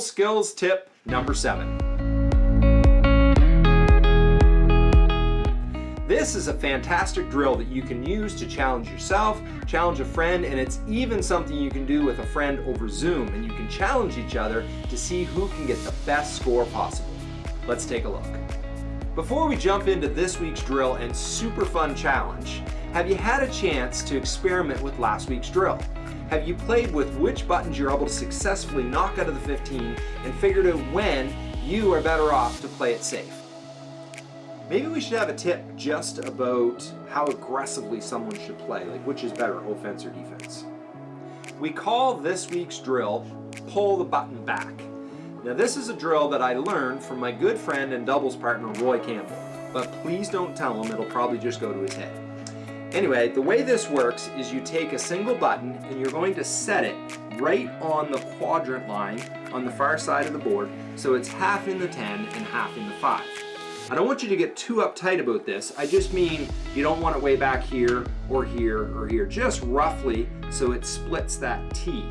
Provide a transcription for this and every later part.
skills tip number seven. This is a fantastic drill that you can use to challenge yourself, challenge a friend, and it's even something you can do with a friend over Zoom, and you can challenge each other to see who can get the best score possible. Let's take a look. Before we jump into this week's drill and super fun challenge, have you had a chance to experiment with last week's drill? Have you played with which buttons you're able to successfully knock out of the 15 and figured out when you are better off to play it safe? Maybe we should have a tip just about how aggressively someone should play, like which is better, offense or defense. We call this week's drill, pull the button back. Now this is a drill that I learned from my good friend and doubles partner Roy Campbell, but please don't tell him, it'll probably just go to his head. Anyway, the way this works is you take a single button and you're going to set it right on the quadrant line on the far side of the board so it's half in the 10 and half in the 5. I don't want you to get too uptight about this. I just mean you don't want it way back here or here or here. Just roughly so it splits that T.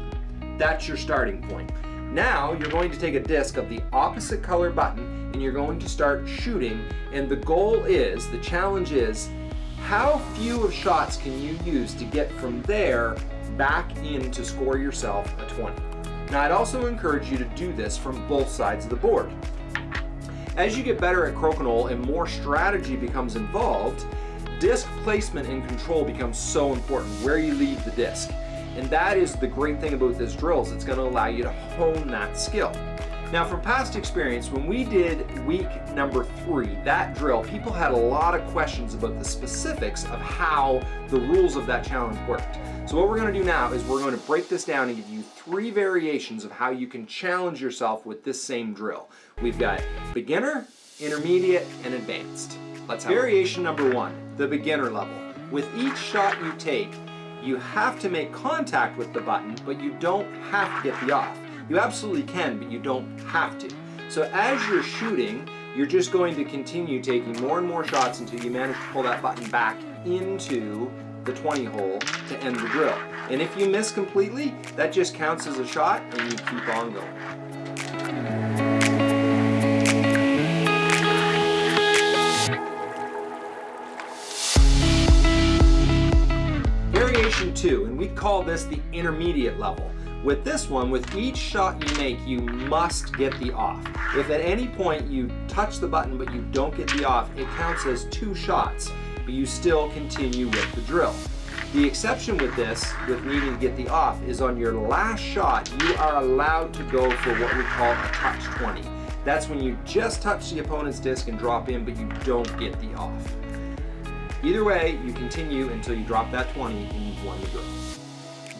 That's your starting point. Now you're going to take a disc of the opposite color button and you're going to start shooting and the goal is, the challenge is, how few of shots can you use to get from there back in to score yourself a 20? Now I'd also encourage you to do this from both sides of the board. As you get better at crokinole and more strategy becomes involved, disc placement and control becomes so important, where you leave the disc. And that is the great thing about this drill is it's going to allow you to hone that skill. Now from past experience, when we did week number three, that drill, people had a lot of questions about the specifics of how the rules of that challenge worked. So what we're going to do now is we're going to break this down and give you three variations of how you can challenge yourself with this same drill. We've got beginner, intermediate, and advanced. Let's have Variation number one, the beginner level. With each shot you take, you have to make contact with the button, but you don't have to get the off. You absolutely can, but you don't have to. So as you're shooting, you're just going to continue taking more and more shots until you manage to pull that button back into the 20 hole to end the drill. And if you miss completely, that just counts as a shot and you keep on going. Variation two, and we call this the intermediate level. With this one, with each shot you make, you must get the off. If at any point you touch the button but you don't get the off, it counts as two shots, but you still continue with the drill. The exception with this, with needing to get the off, is on your last shot, you are allowed to go for what we call a touch 20. That's when you just touch the opponent's disc and drop in, but you don't get the off. Either way, you continue until you drop that 20 and you've won the drill.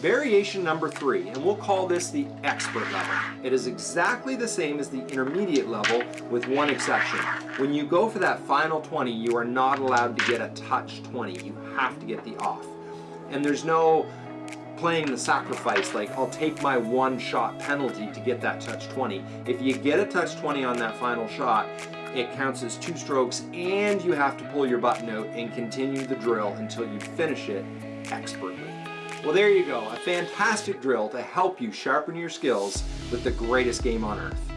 Variation number three, and we'll call this the expert level. It is exactly the same as the intermediate level with one exception. When you go for that final 20, you are not allowed to get a touch 20. You have to get the off. And there's no playing the sacrifice like I'll take my one shot penalty to get that touch 20. If you get a touch 20 on that final shot, it counts as two strokes and you have to pull your button out and continue the drill until you finish it expertly. Well, there you go, a fantastic drill to help you sharpen your skills with the greatest game on earth.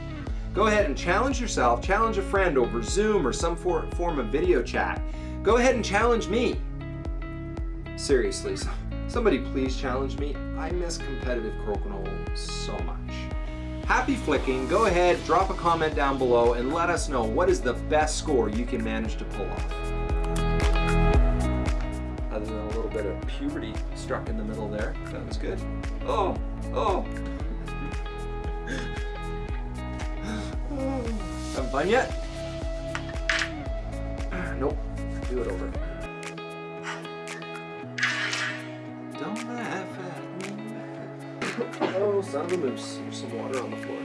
Go ahead and challenge yourself, challenge a friend over Zoom or some form of video chat. Go ahead and challenge me. Seriously, somebody please challenge me. I miss competitive crokinole so much. Happy flicking, go ahead, drop a comment down below and let us know what is the best score you can manage to pull off. Bit of puberty struck in the middle there, that was good. Oh, oh. Having fun yet? Nope, do it over. Don't laugh at me. Oh, son of a moose. There's some water on the floor.